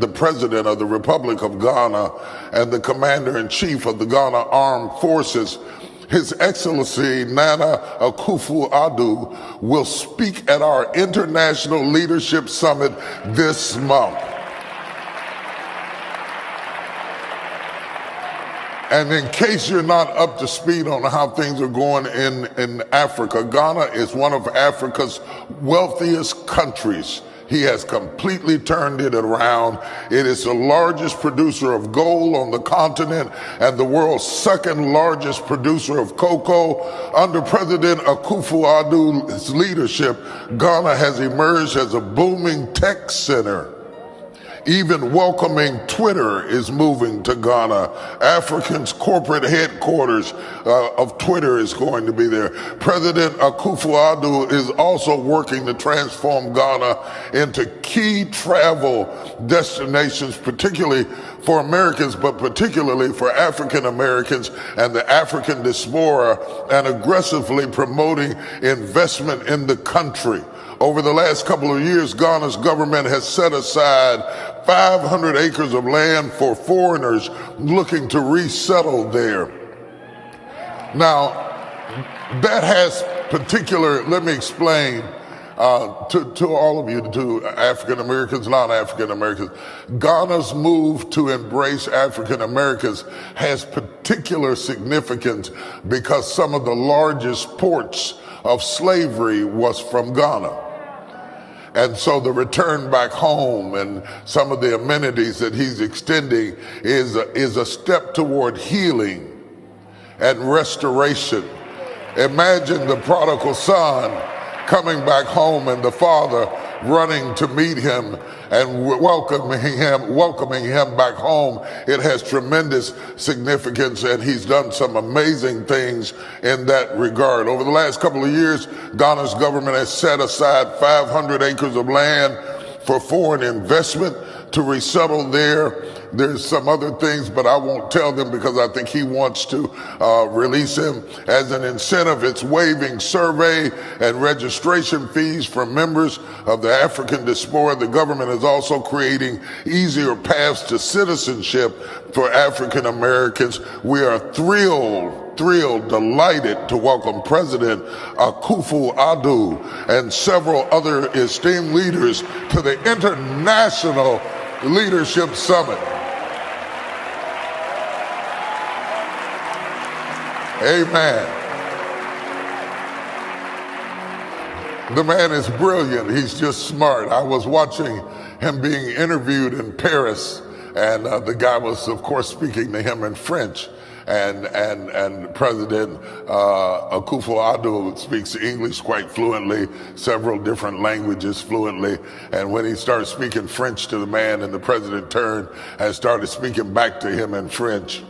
the president of the Republic of Ghana and the commander in chief of the Ghana Armed Forces, His Excellency Nana Akufo Addo, will speak at our International Leadership Summit this month. And in case you're not up to speed on how things are going in, in Africa, Ghana is one of Africa's wealthiest countries. He has completely turned it around. It is the largest producer of gold on the continent and the world's second largest producer of cocoa. Under President Akufo-Addo's leadership, Ghana has emerged as a booming tech center. Even welcoming Twitter is moving to Ghana. African's corporate headquarters uh, of Twitter is going to be there. President Akufo-Addo is also working to transform Ghana into key travel destinations, particularly for Americans, but particularly for African Americans and the African diaspora, and aggressively promoting investment in the country. Over the last couple of years, Ghana's government has set aside 500 acres of land for foreigners looking to resettle there. Now, that has particular, let me explain uh, to, to all of you, to African Americans, non African Americans. Ghana's move to embrace African Americans has particular significance because some of the largest ports of slavery was from Ghana. And so the return back home and some of the amenities that he's extending is a, is a step toward healing and restoration. Imagine the prodigal son coming back home and the father running to meet him and welcoming him, welcoming him back home. It has tremendous significance and he's done some amazing things in that regard. Over the last couple of years, Ghana's government has set aside 500 acres of land for foreign investment to resettle there. There's some other things, but I won't tell them because I think he wants to uh, release him as an incentive. It's waiving survey and registration fees for members of the African diaspora. The government is also creating easier paths to citizenship for African Americans. We are thrilled thrilled, delighted to welcome President Akufo-Addo and several other esteemed leaders to the International Leadership Summit. Amen. The man is brilliant. He's just smart. I was watching him being interviewed in Paris, and uh, the guy was, of course, speaking to him in French and and and President uh, Akufo-Addo speaks English quite fluently, several different languages fluently. And when he started speaking French to the man, and the president turned and started speaking back to him in French.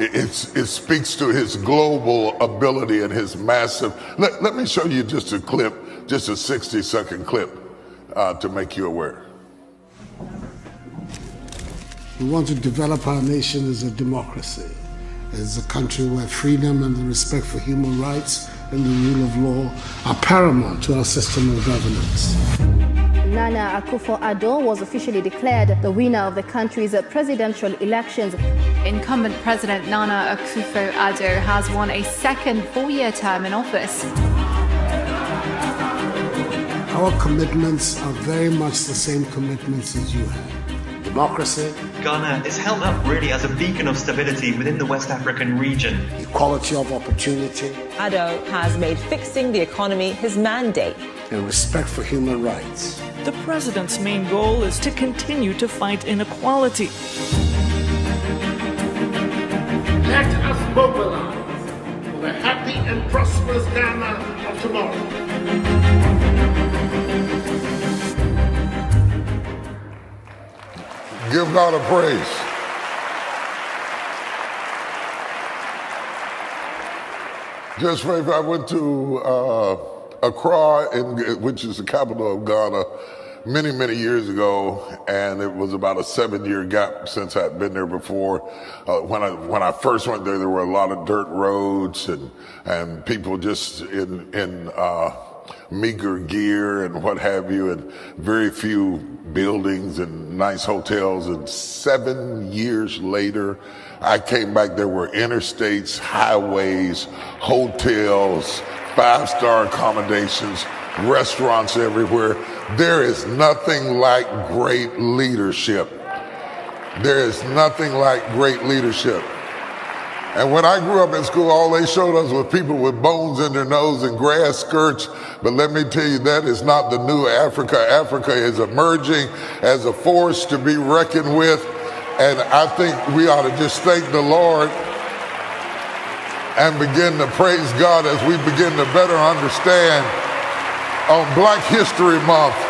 It, it speaks to his global ability and his massive. Let, let me show you just a clip, just a 60 second clip uh, to make you aware. We want to develop our nation as a democracy, as a country where freedom and the respect for human rights and the rule of law are paramount to our system of governance. Nana Akufo-Addo was officially declared the winner of the country's presidential elections. Incumbent President Nana Akufo-Addo has won a second four-year term in office. Our commitments are very much the same commitments as you have democracy. Ghana is held up really as a beacon of stability within the West African region. Equality of opportunity. Addo has made fixing the economy his mandate. And respect for human rights. The president's main goal is to continue to fight inequality. Let us mobilize for the happy and prosperous Ghana of tomorrow. Give God a praise. Just for I went to uh, Accra, in, which is the capital of Ghana, many, many years ago, and it was about a seven-year gap since I'd been there before. Uh, when I when I first went there, there were a lot of dirt roads and and people just in in uh, meager gear and what have you, and very few buildings and nice hotels. And seven years later, I came back. There were interstates, highways, hotels, five star accommodations, restaurants everywhere. There is nothing like great leadership. There is nothing like great leadership. And when I grew up in school, all they showed us was people with bones in their nose and grass skirts. But let me tell you, that is not the new Africa. Africa is emerging as a force to be reckoned with. And I think we ought to just thank the Lord and begin to praise God as we begin to better understand on Black History Month